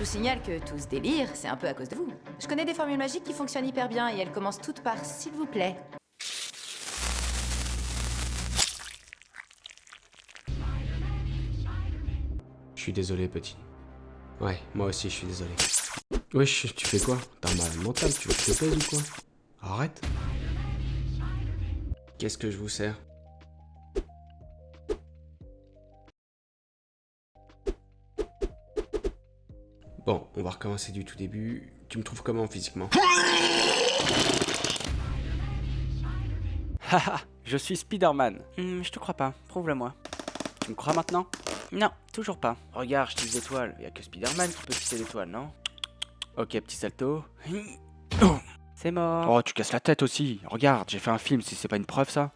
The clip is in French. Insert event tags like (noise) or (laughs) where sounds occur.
vous signale que tout ce délire, c'est un peu à cause de vous. Je connais des formules magiques qui fonctionnent hyper bien et elles commencent toutes par s'il vous plaît. Je suis désolé, petit. Ouais, moi aussi, je suis désolé. Wesh, tu fais quoi? T'as un malade mental, tu veux que je te pèse ou quoi? Arrête. Qu'est-ce que je vous sers? Bon, on va recommencer du tout début. Tu me trouves comment physiquement (laughs) Haha, je suis Spider-Man. Hmm, je te crois pas, prouve-le-moi. Tu me crois maintenant? Non, toujours pas. Regarde, je tisse l'étoile. Y a que Spider-Man qui peut tisser l'étoile, non? Ok, petit salto. C'est mort. Oh, tu casses la tête aussi. Regarde, j'ai fait un film si c'est pas une preuve ça?